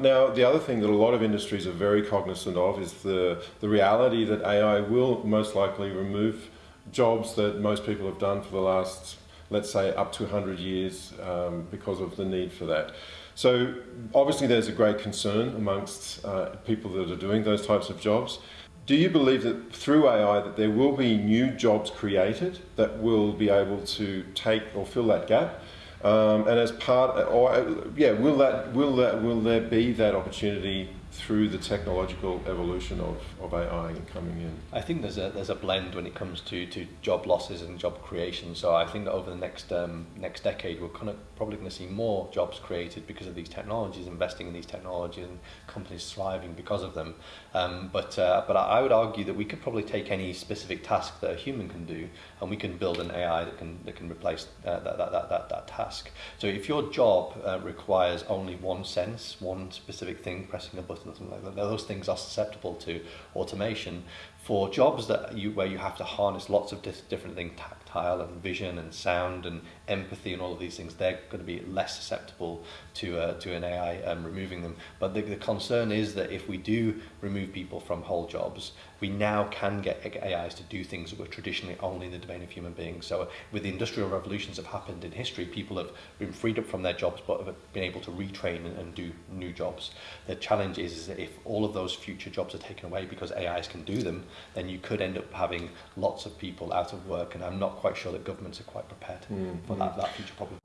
Now, the other thing that a lot of industries are very cognizant of is the, the reality that AI will most likely remove jobs that most people have done for the last, let's say, up to 100 years um, because of the need for that. So obviously there's a great concern amongst uh, people that are doing those types of jobs. Do you believe that through AI that there will be new jobs created that will be able to take or fill that gap? Um, and as part, or yeah, will that will that will there be that opportunity through the technological evolution of, of AI coming in? I think there's a there's a blend when it comes to, to job losses and job creation. So I think that over the next um, next decade, we're kind of probably going to see more jobs created because of these technologies, investing in these technologies, and companies thriving because of them. Um, but uh, but I would argue that we could probably take any specific task that a human can do, and we can build an AI that can that can replace uh, that, that, that, that, that task. So if your job uh, requires only one sense, one specific thing, pressing a button and something like that. Those things are susceptible to automation. For jobs that you where you have to harness lots of different things, tactile and vision and sound and empathy and all of these things, they're going to be less susceptible to uh, to an AI um, removing them. But the, the concern is that if we do remove people from whole jobs, we now can get AIs to do things that were traditionally only in the domain of human beings. So with the industrial revolutions that have happened in history, people have been freed up from their jobs but have been able to retrain and, and do new jobs. The challenge is, is that if all of those future jobs are taken away because AIs can do them, then you could end up having lots of people out of work and I'm not quite sure that governments are quite prepared mm, for mm. That, that future problem.